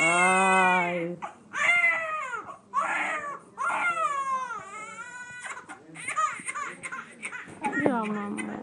Ai. Ya mama.